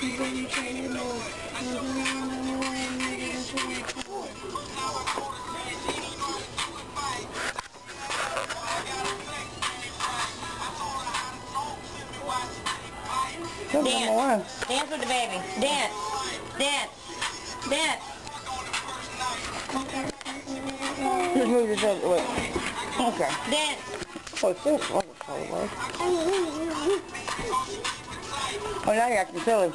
Dance. Dance with the baby. Dance. Dance. Dance. Just move this other way. Okay. Dance. Oh, it's this one. Oh, now you have to tell him.